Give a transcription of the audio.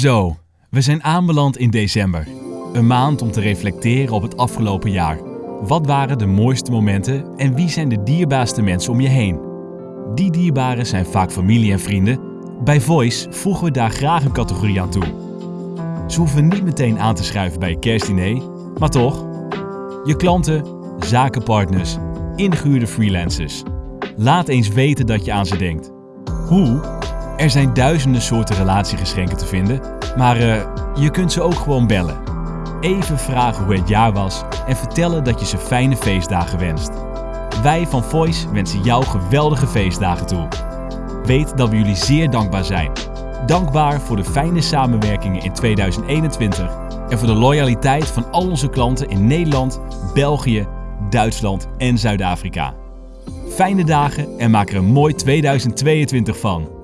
Zo, we zijn aanbeland in december. Een maand om te reflecteren op het afgelopen jaar. Wat waren de mooiste momenten en wie zijn de dierbaarste mensen om je heen? Die dierbaren zijn vaak familie en vrienden. Bij Voice voegen we daar graag een categorie aan toe. Ze hoeven niet meteen aan te schuiven bij je kerstdiner, maar toch. Je klanten, zakenpartners, ingehuurde freelancers. Laat eens weten dat je aan ze denkt. Hoe? Er zijn duizenden soorten relatiegeschenken te vinden, maar eh, je kunt ze ook gewoon bellen. Even vragen hoe het jaar was en vertellen dat je ze fijne feestdagen wenst. Wij van Voice wensen jou geweldige feestdagen toe. Weet dat we jullie zeer dankbaar zijn. Dankbaar voor de fijne samenwerkingen in 2021 en voor de loyaliteit van al onze klanten in Nederland, België, Duitsland en Zuid-Afrika. Fijne dagen en maak er een mooi 2022 van.